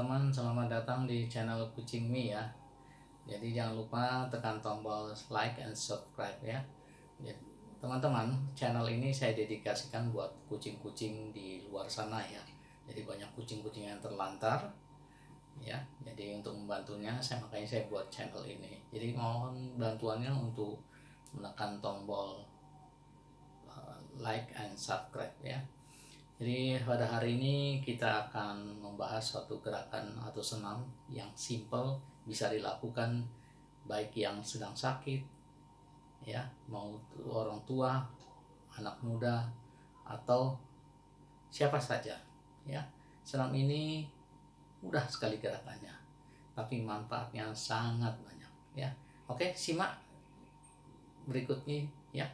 teman-teman, selamat datang di channel Kucing Mi ya. Jadi jangan lupa tekan tombol like and subscribe ya. Ya, Teman-teman, channel ini saya dedikasikan buat kucing-kucing di luar sana ya. Jadi banyak kucing-kucing yang terlantar ya. Jadi untuk membantunya saya makanya saya buat channel ini. Jadi mohon bantuannya untuk menekan tombol uh, like and subscribe ya. Jadi pada hari ini kita akan membahas suatu gerakan atau senam yang simple bisa dilakukan baik yang sedang sakit ya mau orang tua, anak muda atau siapa saja ya. Senam ini mudah sekali gerakannya tapi manfaatnya sangat banyak ya. Oke, simak berikutnya ya.